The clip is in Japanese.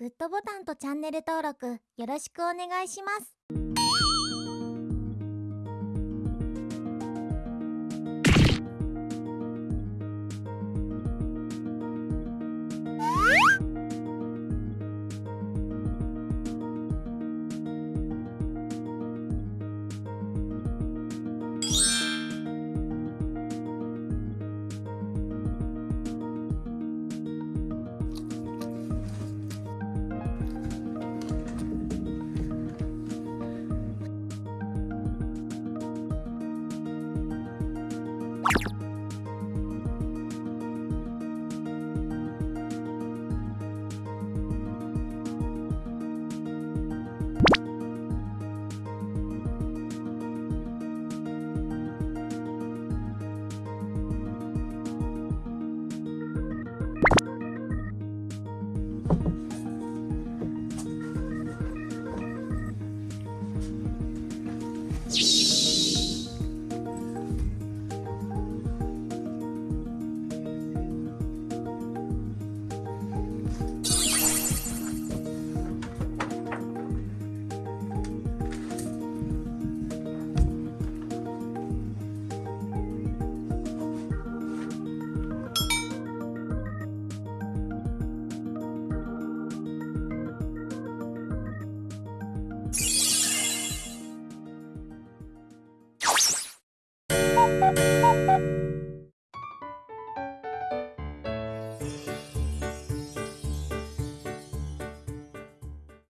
グッドボタンとチャンネル登録よろしくお願いします。